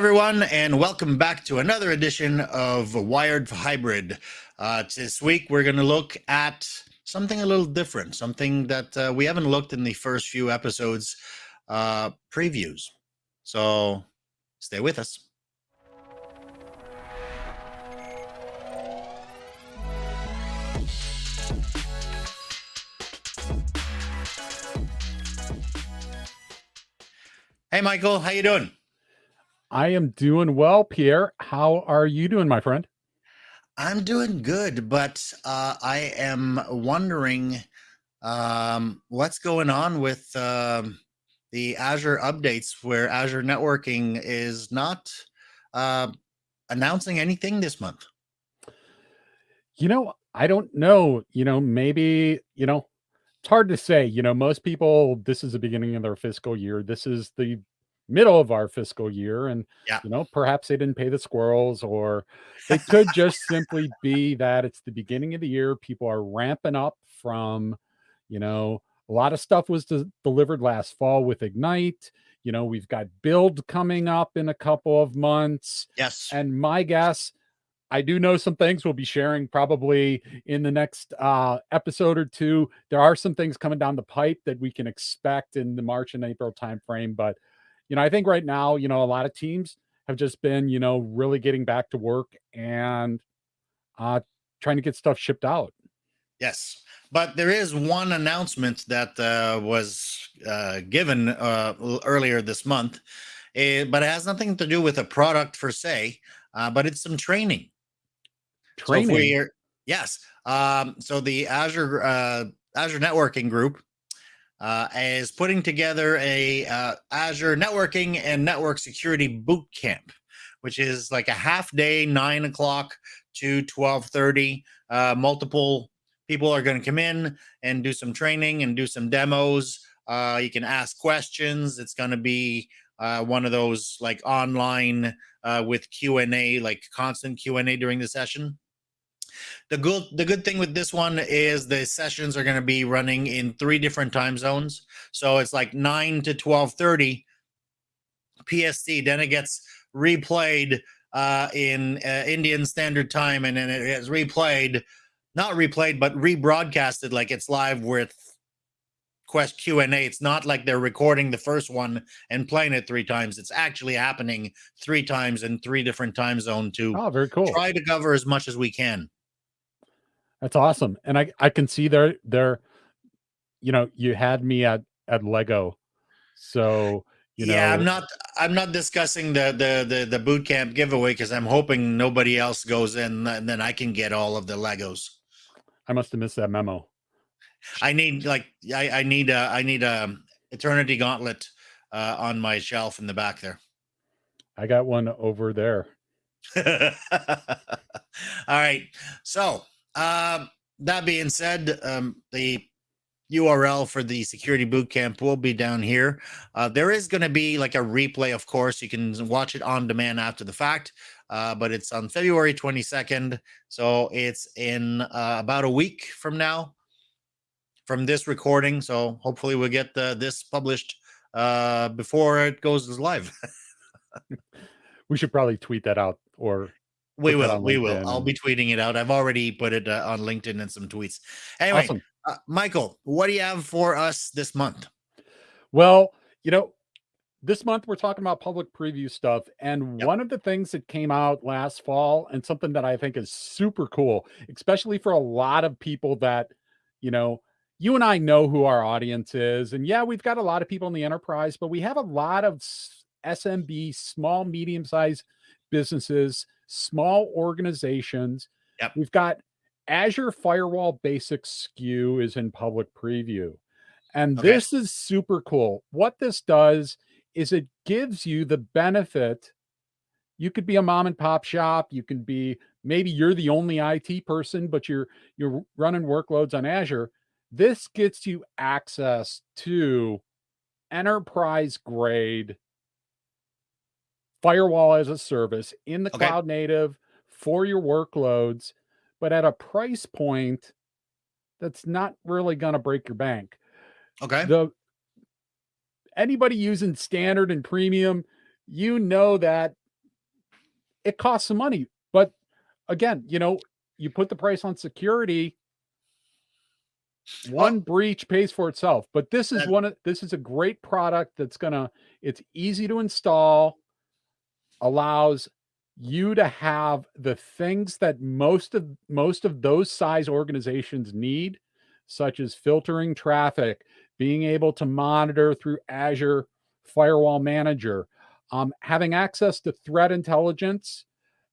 everyone, and welcome back to another edition of Wired Hybrid. Uh, this week, we're going to look at something a little different, something that uh, we haven't looked in the first few episodes uh, previews. So stay with us. Hey, Michael, how you doing? I am doing well, Pierre. How are you doing, my friend? I'm doing good, but uh, I am wondering um, what's going on with um, the Azure updates where Azure Networking is not uh, announcing anything this month. You know, I don't know. You know, maybe, you know, it's hard to say. You know, most people, this is the beginning of their fiscal year. This is the middle of our fiscal year and yeah. you know perhaps they didn't pay the squirrels or it could just simply be that it's the beginning of the year people are ramping up from you know a lot of stuff was de- delivered last fall with ignite you know we've got build coming up in a couple of months yes and my guess I do know some things we'll be sharing probably in the next uh, episode or two. There are some things coming down the pipe that we can expect in the March and April timeframe, but you know, I think right now, you know, a lot of teams have just been, you know, really getting back to work and uh, trying to get stuff shipped out. Yes. But there is one announcement that uh, was uh, given uh, earlier this month, eh, but it has nothing to do with a product per se, uh, but it's some training. Training. So yes. Um, so the Azure uh, Azure Networking Group uh, is putting together a uh, Azure networking and network security boot camp, which is like a half day, nine o'clock to twelve thirty. Uh, multiple people are going to come in and do some training and do some demos. Uh, you can ask questions. It's going to be uh, one of those like online uh, with Q and A, like constant Q and A during the session. The good the good thing with this one is the sessions are going to be running in three different time zones. So it's like 9 to 12:30 PST, then it gets replayed uh, in uh, Indian Standard Time and then it gets replayed not replayed but rebroadcasted like it's live with quest q&a it's not like they're recording the first one and playing it three times. It's actually happening three times in three different time zone to oh very cool. try to cover as much as we can that's awesome. And I I can see there there you know, you had me at at Lego. So, you know, yeah, I'm not I'm not discussing the the the, the boot camp giveaway because I'm hoping nobody else goes in and then I can get all of the Legos. I must have missed that memo. I need like I, I need a I need a eternity gauntlet uh, on my shelf in the back there. I got one over there. all right. So um, that being said, um, the URL for the security boot camp will be down here. Uh, there is going to be like a replay, of course. You can watch it on demand after the fact, uh, but it's on February 22nd. So it's in uh, about a week from now from this recording. So hopefully we'll get the, this published uh, before it goes live. we should probably tweet that out or we will. We will. I'll be tweeting it out. I've already put it uh, on LinkedIn and some tweets. Anyway, awesome. uh, Michael, what do you have for us this month? Well, you know, this month we're talking about public preview stuff. And yep. one of the things that came out last fall and something that I think is super cool, especially for a lot of people that, you know, you and I know who our audience is. And yeah, we've got a lot of people in the enterprise, but we have a lot of SMB, small, medium sized businesses small organizations. Yep. We've got Azure Firewall Basics SKU is in public preview. And okay. this is super cool. What this does is it gives you the benefit. You could be a mom and pop shop. You can be maybe you're the only IT person, but you're you're running workloads on Azure. This gets you access to enterprise grade firewall as a service in the okay. cloud native for your workloads, but at a price point that's not really going to break your bank. Okay. The anybody using standard and premium, you know that it costs some money. But again, you know, you put the price on security, one well, breach pays for itself. But this is one of this is a great product that's gonna it's easy to install, allows you to have the things that most of most of those size organizations need, such as filtering traffic, being able to monitor through Azure Firewall Manager, um, having access to threat intelligence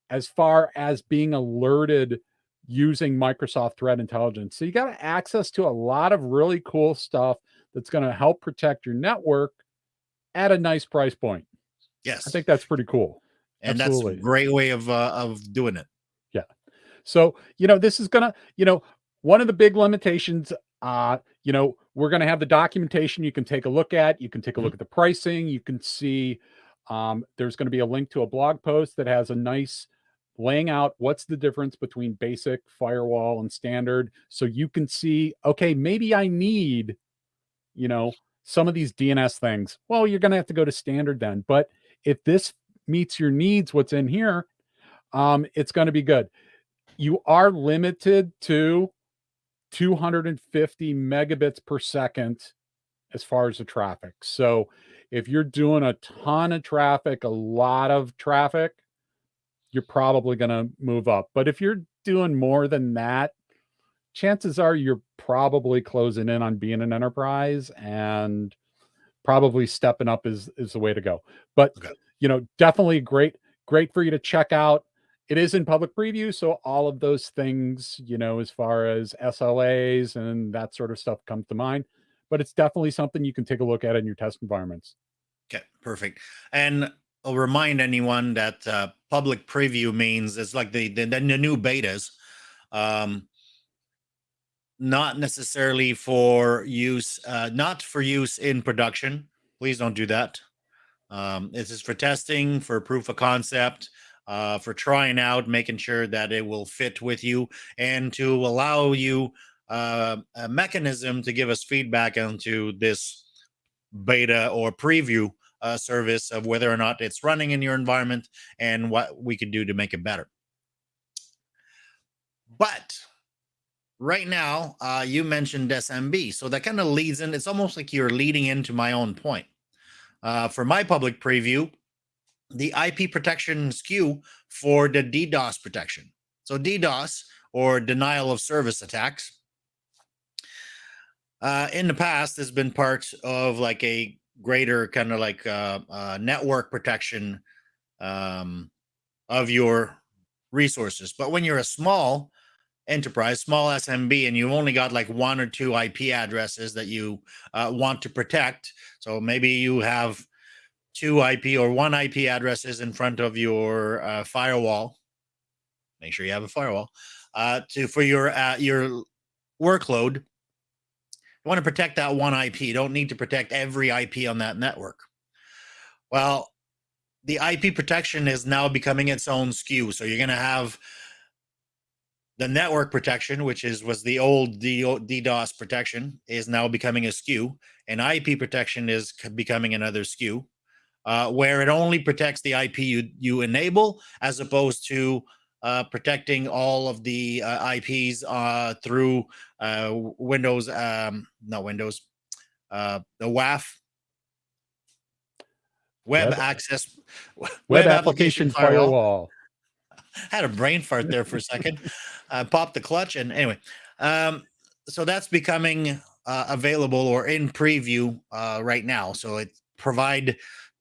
as far as being alerted using Microsoft Threat Intelligence. So you got access to a lot of really cool stuff that's going to help protect your network at a nice price point. Yes. I think that's pretty cool. And Absolutely. that's a great way of uh, of doing it. Yeah. So, you know, this is going to, you know, one of the big limitations uh, you know, we're going to have the documentation you can take a look at. You can take a look mm-hmm. at the pricing. You can see um, there's going to be a link to a blog post that has a nice laying out what's the difference between basic firewall and standard. So you can see, okay, maybe I need, you know, some of these DNS things. Well, you're going to have to go to standard then. But if this meets your needs, what's in here, um, it's going to be good. You are limited to 250 megabits per second as far as the traffic. So if you're doing a ton of traffic, a lot of traffic, you're probably going to move up. But if you're doing more than that, chances are you're probably closing in on being an enterprise and probably stepping up is is the way to go. But okay. you know, definitely great great for you to check out it is in public preview, so all of those things, you know, as far as SLAs and that sort of stuff comes to mind. But it's definitely something you can take a look at in your test environments. Okay, perfect. And I'll remind anyone that uh, public preview means it's like the the, the new betas, um, not necessarily for use, uh, not for use in production. Please don't do that. Um, this is for testing, for proof of concept uh, for trying out, making sure that it will fit with you, and to allow you uh, a mechanism to give us feedback onto this beta or preview uh, service of whether or not it's running in your environment and what we could do to make it better. But right now, uh, you mentioned SMB, so that kind of leads in. It's almost like you're leading into my own point. Uh, for my public preview, the IP protection SKU for the DDoS protection. So DDoS or denial of service attacks uh, in the past has been part of like a greater kind of like uh, uh, network protection um, of your resources. But when you're a small enterprise, small SMB, and you've only got like one or two IP addresses that you uh, want to protect, so maybe you have two IP or one IP addresses in front of your uh, firewall. Make sure you have a firewall uh, to for your uh, your workload. You want to protect that one IP. You don't need to protect every IP on that network. Well, the IP protection is now becoming its own SKU. So you're going to have the network protection, which is was the old DDoS protection, is now becoming a SKU, and IP protection is becoming another SKU uh, where it only protects the IP you, you enable as opposed to uh, protecting all of the uh, IPs uh, through uh, Windows, um, not Windows, uh, the WAF, Web, web Access, Web, web Application, Application Firewall. firewall. had a brain fart there for a second. uh, popped the clutch, and anyway, um, so that's becoming available or in preview right now. So it provide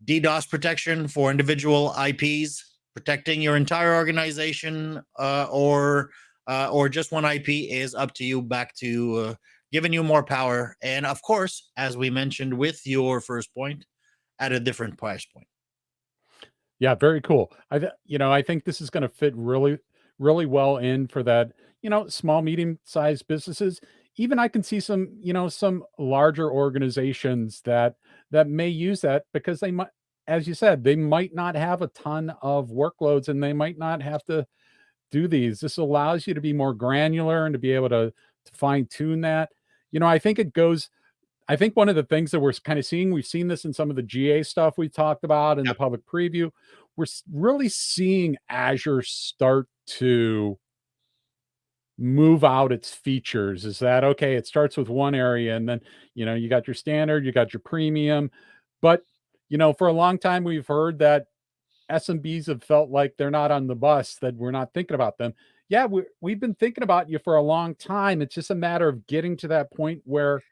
DDoS protection for individual IPs, protecting your entire organization, uh, or uh, or just one IP is up to you. Back to uh, giving you more power, and of course, as we mentioned with your first point, at a different price point. Yeah, very cool. I you know I think this is going to fit really really well in for that you know small medium sized businesses even I can see some, you know, some larger organizations that that may use that because they might, as you said, they might not have a ton of workloads and they might not have to do these. This allows you to be more granular and to be able to, to fine tune that. You know, I think it goes. I think one of the things that we're kind of seeing, we've seen this in some of the GA stuff we talked about in yep. the public preview. we're really seeing Azure start to move out its features is that okay it starts with one area and then you know you got your standard you got your premium but you know for a long time we've heard that SMBs have felt like they're not on the bus that we're not thinking about them yeah we, we've been thinking about you for a long time it's just a matter of getting to that point where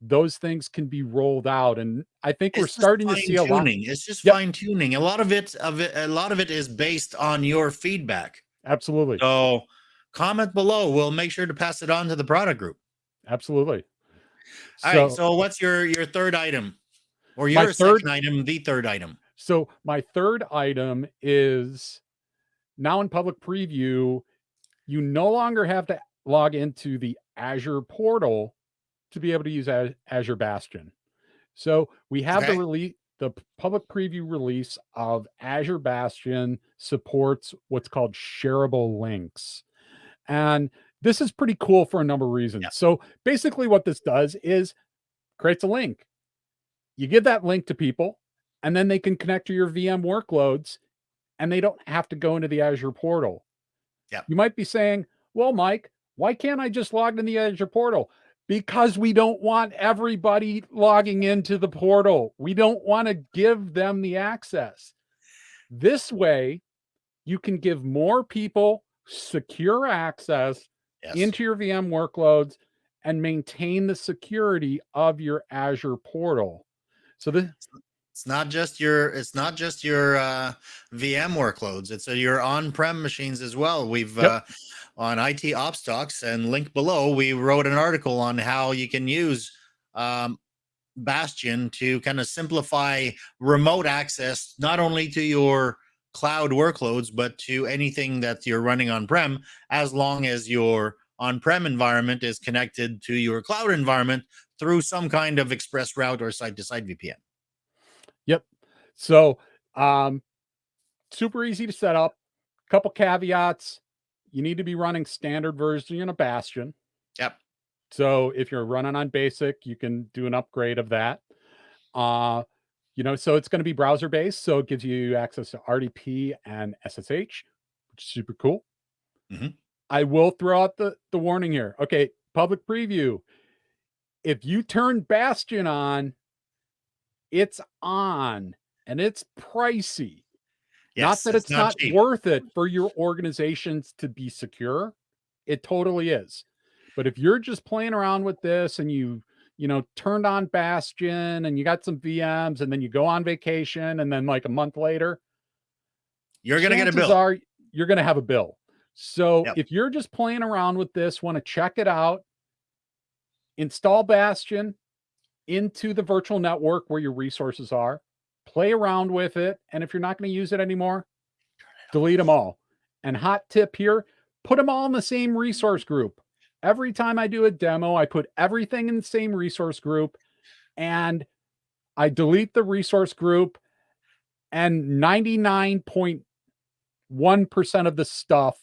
those things can be rolled out and i think it's we're starting to see a lot it's just yep. fine tuning a lot of it of it a lot of it is based on your feedback. Absolutely. So comment below we'll make sure to pass it on to the product group. Absolutely. All so, right so what's your your third item? Or your third, item the third item? So my third item is now in public preview you no longer have to log into the azure portal to be able to use Azure Bastion. So we have okay. the release, the public preview release of Azure Bastion supports what's called shareable links. And this is pretty cool for a number of reasons. Yeah. So basically what this does is creates a link. You give that link to people and then they can connect to your VM workloads and they don't have to go into the Azure portal. Yeah. You might be saying, well, Mike, why can't I just log in the Azure portal? Because we don't want everybody logging into the portal. We don't want to give them the access. This way, you can give more people secure access yes. into your VM workloads and maintain the security of your Azure portal. So this it's not just your it's not just your uh, VM workloads. It's uh, your on-prem machines as well. We've yep. uh, on IT Ops Talks and link below, we wrote an article on how you can use um, Bastion to kind of simplify remote access, not only to your cloud workloads, but to anything that you're running on-prem, as long as your on-prem environment is connected to your cloud environment through some kind of express route or site-to-site VPN. Yep. So um, super easy to set up. Couple caveats you need to be running standard version of Bastion. Yep. So if you're running on basic, you can do an upgrade of that. Uh, you know, so it's going to be browser based. So it gives you access to RDP and SSH, which is super cool. Mm-hmm. I will throw out the, the warning here. Okay, public preview. If you turn Bastion on, it's on and it's pricey. Yes, not that it's, it's not, not worth it for your organizations to be secure. It totally is. But if you're just playing around with this and you, you know, turned on Bastion and you got some VMs and then you go on vacation and then like a month later, you're going to get a bill. Are, you're going to have a bill. So yep. if you're just playing around with this, want to check it out, install Bastion into the virtual network where your resources are play around with it. And if you're not going to use it anymore, delete them all. And hot tip here, put them all in the same resource group. Every time I do a demo, I put everything in the same resource group and I delete the resource group and 99.1% of the stuff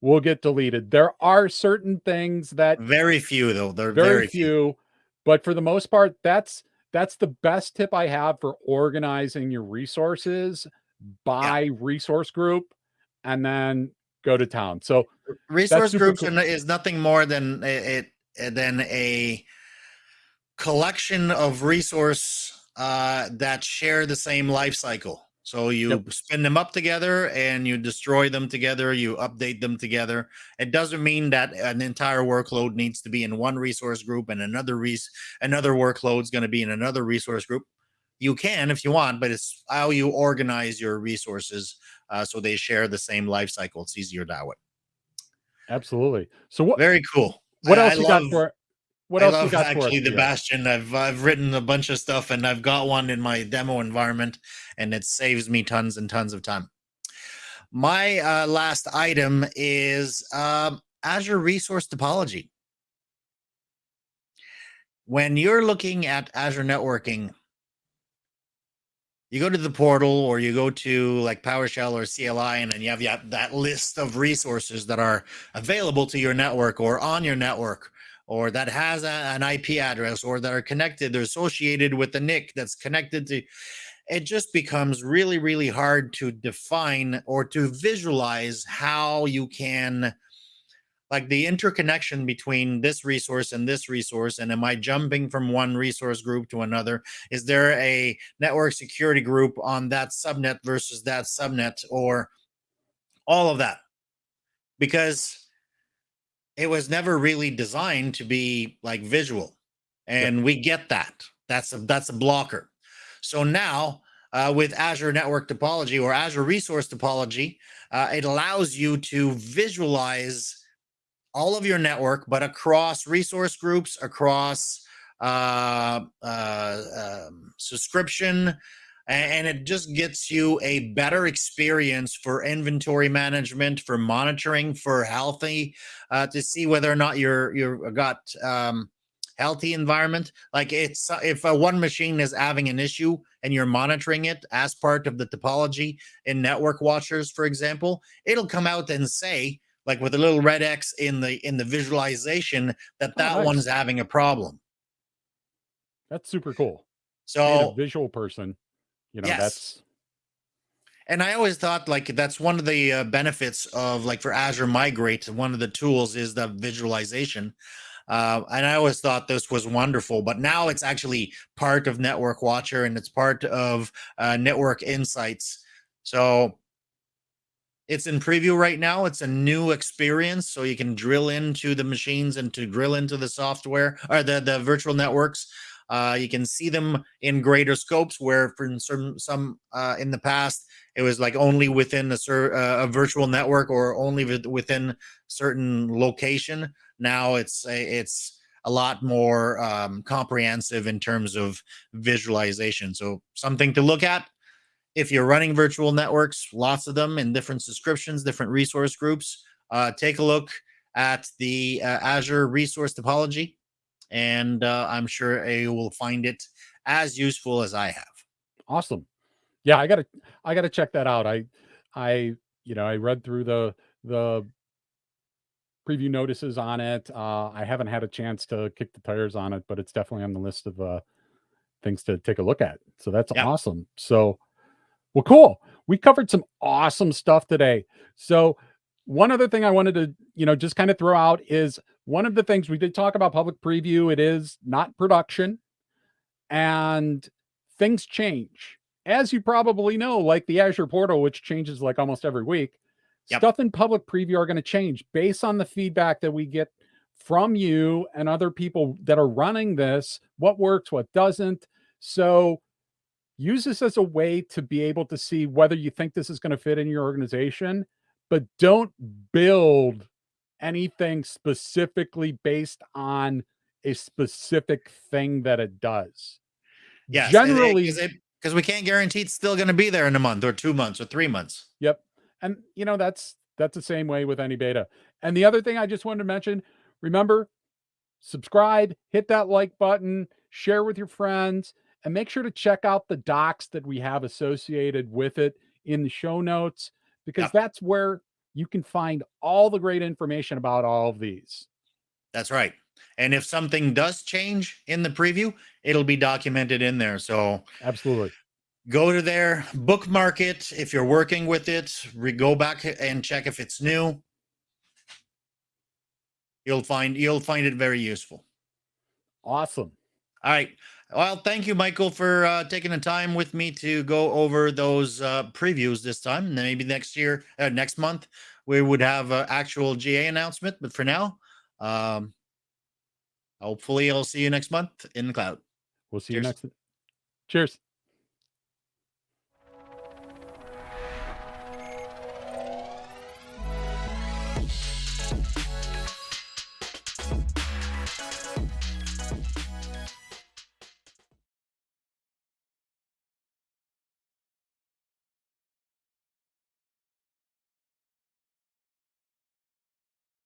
will get deleted. There are certain things that very few though. They're very, very few, few, but for the most part, that's that's the best tip I have for organizing your resources by yeah. resource group and then go to town. So resource groups cool. is nothing more than it than a collection of resource uh, that share the same life cycle. So you yep. spin them up together and you destroy them together, you update them together. It doesn't mean that an entire workload needs to be in one resource group and another res another workload is going to be in another resource group. You can if you want, but it's how you organize your resources uh, so they share the same life cycle. It's easier that way. Absolutely. So what? Very cool. What else I you love, got for? What else I you got actually the Bastion? I've I've written a bunch of stuff and I've got one in my demo environment, and it saves me tons and tons of time. My uh, last item is um, Azure Resource Topology. When you're looking at Azure networking, you go to the portal or you go to like PowerShell or CLI, and then you have, you have that list of resources that are available to your network or on your network or that has a, an IP address or that are connected, they're associated with the NIC that's connected to, it just becomes really, really hard to define or to visualize how you can like the interconnection between this resource and this resource and am i jumping from one resource group to another? Is there a network security group on that subnet versus that subnet or all of that? Because it was never really designed to be like visual and we get that. That's a that's a blocker. So now uh, with azure network topology or azure resource topology uh, it allows you to visualize all of your network, but across resource groups, across uh, uh, um, subscription, and it just gets you a better experience for inventory management, for monitoring, for healthy, uh, to see whether or not you're you're got um, healthy environment. Like it's if one machine is having an issue and you're monitoring it as part of the topology in Network Watchers, for example, it'll come out and say like with a little red X in the in the visualization that that oh, nice. one's having a problem. That's super cool. So visual person, you know, yes. that's and I always thought like that's one of the uh, benefits of like for Azure Migrate, one of the tools is the visualization. Uh, and I always thought this was wonderful, but now it's actually part of Network Watcher and it's part of uh, Network Insights. So it's in preview right now. It's a new experience, so you can drill into the machines and to drill into the software or the the virtual networks. Uh, you can see them in greater scopes, where for some some uh, in the past it was like only within a, uh, a virtual network or only within certain location. Now it's a, it's a lot more um, comprehensive in terms of visualization. So something to look at if you're running virtual networks, lots of them in different subscriptions, different resource groups, uh, take a look at the uh, Azure resource topology, and uh, I'm sure you will find it as useful as I have. Awesome. Yeah, I gotta, I gotta check that out. I, I, you know, I read through the the preview notices on it. Uh, I haven't had a chance to kick the tires on it, but it's definitely on the list of uh, things to take a look at. So that's yeah. awesome. So well, cool. We covered some awesome stuff today. So one other thing I wanted to, you know, just kind of throw out is one of the things we did talk about public preview. It is not production and things change. As you probably know, like the Azure portal, which changes like almost every week, yep. stuff in public preview are going to change based on the feedback that we get from you and other people that are running this, what works, what doesn't. So use this as a way to be able to see whether you think this is going to fit in your organization, but don't build anything specifically based on a specific thing that it does. Yeah, generally, because we can't guarantee it's still going to be there in a month or two months or three months. Yep, and you know that's that's the same way with any beta. And the other thing I just wanted to mention, remember, subscribe, hit that like button, share with your friends and make sure to check out the docs that we have associated with it in the show notes, because yeah. that's where you can find all the great information about all of these. That's right. And if something does change in the preview, it'll be documented in there. So absolutely go to there, bookmark it. If you're working with it, re- go back and check if it's new. You'll find you'll find it very useful. Awesome. All right. Well, thank you, Michael, for uh, taking the time with me to go over those uh, previews this time. And maybe next year, uh, next month, we would have an actual GA announcement. But for now, um, hopefully, I'll see you next month in the cloud. We'll see Cheers. you next. Cheers.